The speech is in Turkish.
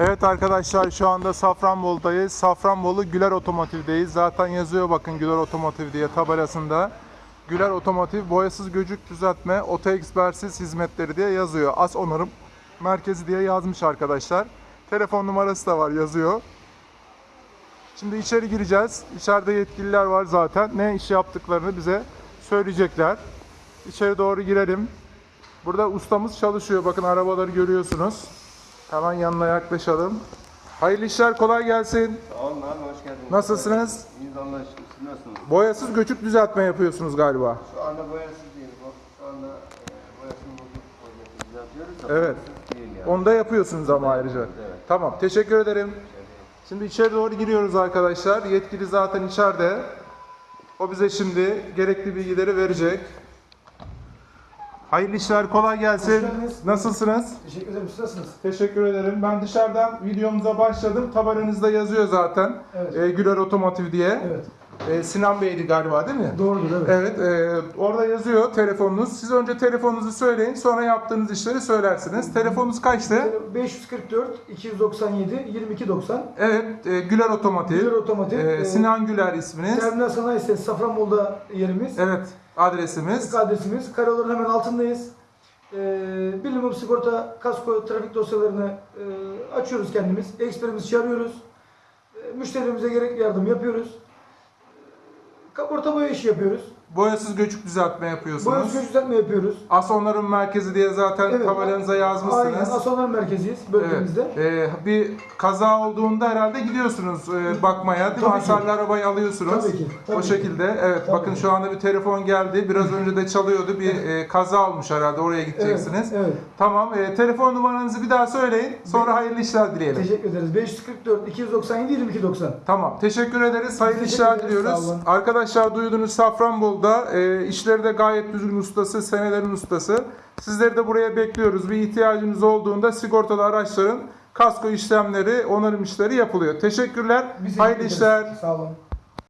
Evet arkadaşlar şu anda Safranbolu'dayız. Safranbolu Güler Otomotiv'deyiz. Zaten yazıyor bakın Güler Otomotiv diye tabelasında. Güler Otomotiv boyasız göcük düzeltme, oto ekspersiz hizmetleri diye yazıyor. As onarım merkezi diye yazmış arkadaşlar. Telefon numarası da var yazıyor. Şimdi içeri gireceğiz. İçeride yetkililer var zaten. Ne iş yaptıklarını bize söyleyecekler. İçeri doğru girelim. Burada ustamız çalışıyor. Bakın arabaları görüyorsunuz. Hemen yanına yaklaşalım. Hayırlı işler kolay gelsin. Sağ olun abi hoş geldiniz. Nasılsınız? İyiyiz şükür. Siz nasılsınız? Boyasız göçük düzeltme yapıyorsunuz galiba. Şu anda boyasız değil. Bak şu anda e, boyasını bozuk boyasını düzeltiyoruz da Evet. boyasız değil yani. Onu da yapıyorsunuz ama ayrıca. Evet. Tamam teşekkür ederim. Şimdi içeri doğru giriyoruz arkadaşlar. Yetkili zaten içeride. O bize şimdi gerekli bilgileri verecek. Hayırlı işler kolay gelsin. Nasılsınız? Teşekkür ederim. Siz nasılsınız? Teşekkür ederim. Ben dışarıdan videomuza başladım. Tabelanızda yazıyor zaten. Evet. Ee, Güler Otomotiv diye. Evet. Ee, Sinan Bey'di galiba değil mi? Doğrudur evet. Evet, e, orada yazıyor telefonunuz. Siz önce telefonunuzu söyleyin, sonra yaptığınız işleri söylersiniz. Telefonunuz kaçtı? 544 297 2290 Evet, e, Güler Otomotiv. Güler Otomotiv. E, Ee, Sinan Güler isminiz. Terminal Sanayi Sitesi Safranbolu'da yerimiz. Evet, adresimiz. Adresimiz. Karayolların hemen altındayız. Ee, bilimum sigorta, kasko, trafik dosyalarını e, açıyoruz kendimiz. Eksperimizi çağırıyoruz. E, müşterimize gerekli yardım yapıyoruz. Kaporta boya işi yapıyoruz. Boyasız göçük düzeltme yapıyorsunuz. göç düzeltme yapıyoruz. As onarım merkezi diye zaten Evet. tabelanıza Aynen. yazmışsınız. Asonlar merkeziyiz Evet. bölgemizde. E, bir kaza olduğunda herhalde gidiyorsunuz e, bakmaya değil mi? Tabii ki. Hasarlı arabayı alıyorsunuz. Tabii ki, tabii o ki. şekilde. Evet Tabii bakın ki. şu anda bir telefon geldi. Biraz önce de çalıyordu. Bir e, kaza olmuş herhalde. Oraya gideceksiniz. Evet, evet. Tamam. e, telefon numaranızı bir daha söyleyin. Sonra hayırlı işler dileyelim. Teşekkür ederiz. 544 297 2290. Tamam. Teşekkür ederiz. Hayırlı Teşekkür işler ederiz, diliyoruz. Arkadaşlar duydunuz Safranbolu'da e, işleri de gayet düzgün ustası, senelerin ustası. Sizleri de buraya bekliyoruz. Bir ihtiyacınız olduğunda sigortalı araçların kasko işlemleri, onarım işleri yapılıyor. Teşekkürler. Hayırlı işler. Sağ olun.